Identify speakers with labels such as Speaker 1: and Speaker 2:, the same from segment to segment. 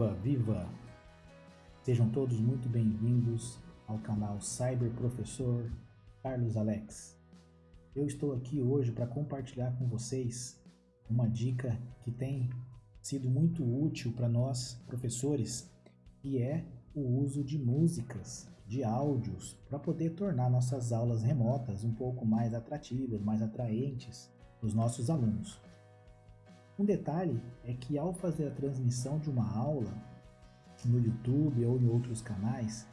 Speaker 1: Viva, viva! Sejam todos muito bem-vindos ao canal Cyber Professor Carlos Alex. Eu estou aqui hoje para compartilhar com vocês uma dica que tem sido muito útil para nós professores, que é o uso de músicas, de áudios, para poder tornar nossas aulas remotas um pouco mais atrativas, mais atraentes para os nossos alunos. Um detalhe é que ao fazer a transmissão de uma aula no YouTube ou em outros canais,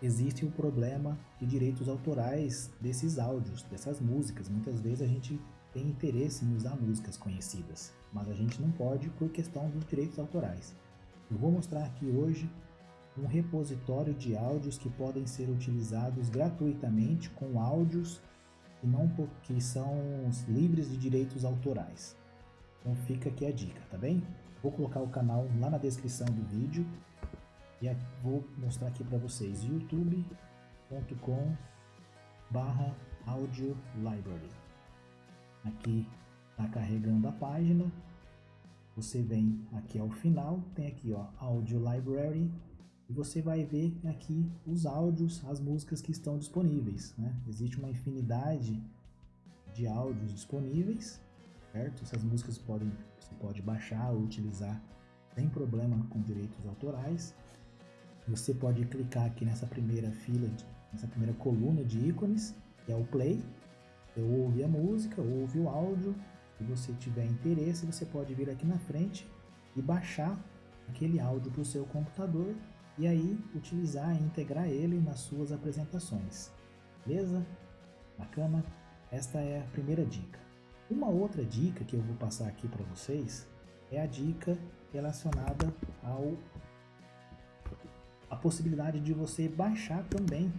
Speaker 1: existe o problema de direitos autorais desses áudios, dessas músicas. Muitas vezes a gente tem interesse em usar músicas conhecidas, mas a gente não pode por questão dos direitos autorais. Eu vou mostrar aqui hoje um repositório de áudios que podem ser utilizados gratuitamente com áudios que, não, que são livres de direitos autorais. Então fica aqui a dica, tá bem? Vou colocar o canal lá na descrição do vídeo e vou mostrar aqui para vocês. youtube.com barra audio library. Aqui está carregando a página. Você vem aqui ao final tem aqui ó audio library. E você vai ver aqui os áudios as músicas que estão disponíveis né? existe uma infinidade de áudios disponíveis certo? Essas músicas podem, você pode baixar ou utilizar sem problema com direitos autorais. Você pode clicar aqui nessa primeira fila, nessa primeira coluna de ícones, que é o play. Você ouve a música, ouve o áudio. Se você tiver interesse, você pode vir aqui na frente e baixar aquele áudio para o seu computador e aí utilizar e integrar ele nas suas apresentações. Beleza? Bacana? Esta é a primeira dica. Uma outra dica que eu vou passar aqui para vocês é a dica relacionada ao a possibilidade de você baixar também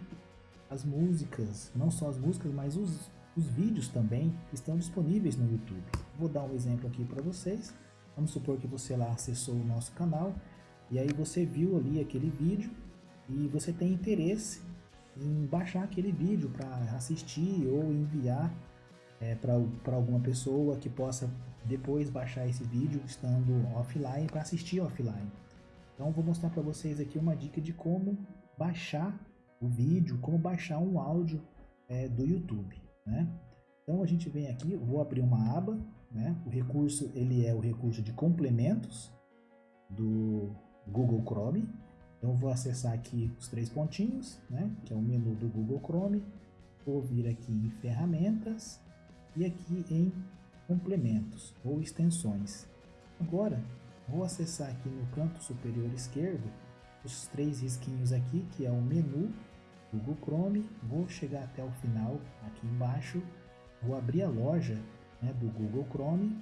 Speaker 1: as músicas, não só as músicas, mas os, os vídeos também estão disponíveis no YouTube. Vou dar um exemplo aqui para vocês. Vamos supor que você lá acessou o nosso canal e aí você viu ali aquele vídeo e você tem interesse em baixar aquele vídeo para assistir ou enviar é, para alguma pessoa que possa depois baixar esse vídeo estando offline para assistir offline. Então vou mostrar para vocês aqui uma dica de como baixar o vídeo, como baixar um áudio é, do YouTube, né? Então a gente vem aqui, vou abrir uma aba, né? O recurso ele é o recurso de complementos do Google Chrome. Então vou acessar aqui os três pontinhos, né? Que é o menu do Google Chrome. Vou vir aqui em ferramentas, e aqui em complementos ou extensões. Agora vou acessar aqui no canto superior esquerdo os três risquinhos aqui que é o menu Google Chrome, vou chegar até o final aqui embaixo, vou abrir a loja né, do Google Chrome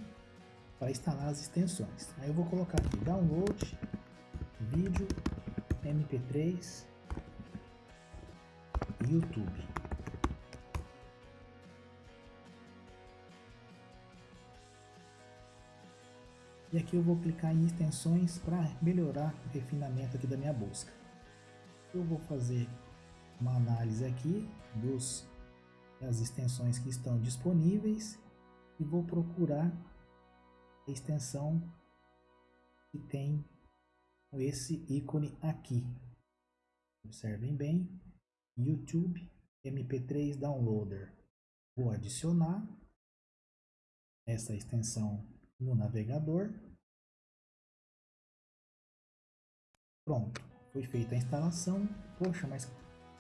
Speaker 1: para instalar as extensões. Aí eu vou colocar aqui download, vídeo, mp3, YouTube. E aqui eu vou clicar em extensões para melhorar o refinamento aqui da minha busca. Eu vou fazer uma análise aqui dos das extensões que estão disponíveis e vou procurar a extensão que tem esse ícone aqui. Observem bem, YouTube MP3 Downloader. Vou adicionar essa extensão no navegador. Pronto, foi feita a instalação. Poxa, mas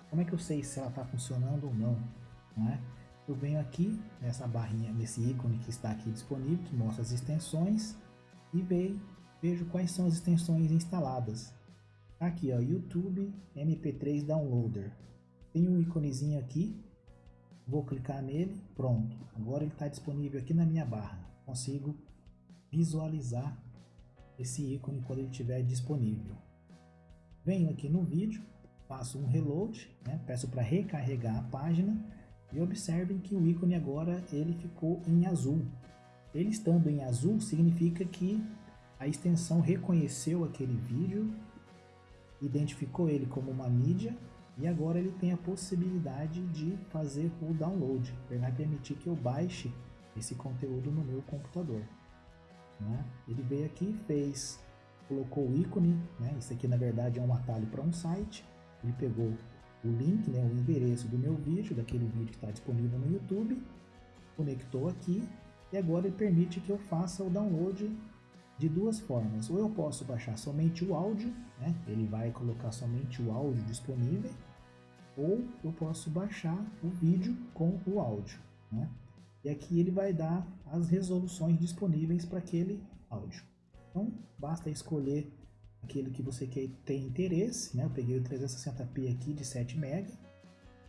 Speaker 1: como é que eu sei se ela está funcionando ou não? é? Eu venho aqui nessa barrinha, nesse ícone que está aqui disponível, que mostra as extensões e vejo, vejo quais são as extensões instaladas. Tá aqui, ó, YouTube MP3 Downloader. Tem um íconezinho aqui, vou clicar nele, pronto. Agora ele está disponível aqui na minha barra. Consigo visualizar esse ícone quando ele estiver disponível. Venho aqui no vídeo, faço um reload, né? peço para recarregar a página e observem que o ícone agora ele ficou em azul. Ele estando em azul significa que a extensão reconheceu aquele vídeo, identificou ele como uma mídia e agora ele tem a possibilidade de fazer o download. Ele vai permitir que eu baixe esse conteúdo no meu computador. Né? Ele veio aqui, fez colocou o ícone, né? Isso aqui na verdade é um atalho para um site. Ele pegou o link, né, o endereço do meu vídeo, daquele vídeo que está disponível no YouTube, conectou aqui e agora ele permite que eu faça o download de duas formas. Ou eu posso baixar somente o áudio, né? ele vai colocar somente o áudio disponível, ou eu posso baixar o vídeo com o áudio. Né? E aqui ele vai dar as resoluções disponíveis para aquele áudio. Então basta escolher aquele que você quer ter interesse. Né? Eu peguei o 360p aqui de 7 MB,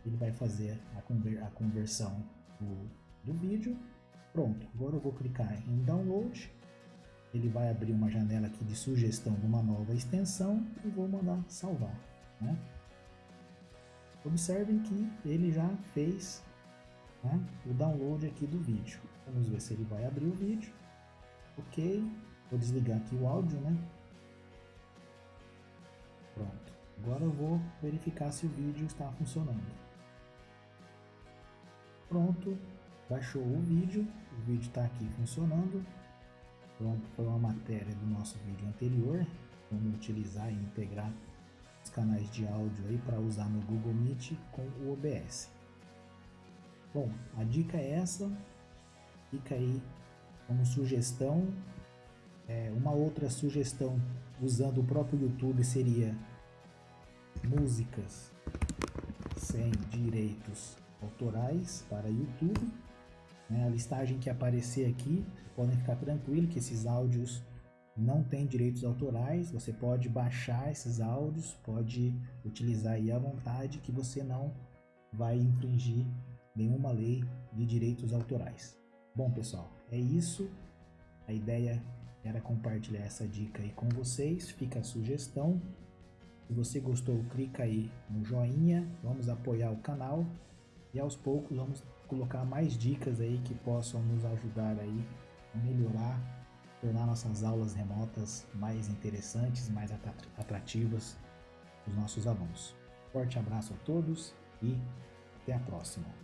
Speaker 1: ele vai fazer a, conver a conversão do, do vídeo. Pronto, agora eu vou clicar em download ele vai abrir uma janela aqui de sugestão de uma nova extensão e vou mandar salvar. Né? Observem que ele já fez né, o download aqui do vídeo. Vamos ver se ele vai abrir o vídeo. Ok, vou desligar aqui o áudio, né? Pronto, agora eu vou verificar se o vídeo está funcionando. Pronto, baixou o vídeo, o vídeo está aqui funcionando. Então, foi uma matéria do nosso vídeo anterior, como utilizar e integrar os canais de áudio aí para usar no Google Meet com o OBS. Bom, a dica é essa, fica aí como sugestão. É, uma outra sugestão usando o próprio YouTube seria músicas sem direitos autorais para YouTube. Né? A listagem que aparecer aqui podem ficar tranquilos que esses áudios não têm direitos autorais, você pode baixar esses áudios, pode utilizar aí à vontade que você não vai infringir nenhuma lei de direitos autorais. Bom pessoal, é isso, a ideia era compartilhar essa dica aí com vocês, fica a sugestão, se você gostou clica aí no joinha, vamos apoiar o canal e aos poucos vamos colocar mais dicas aí que possam nos ajudar aí melhorar, tornar nossas aulas remotas mais interessantes, mais atrativas para os nossos alunos. Forte abraço a todos e até a próxima.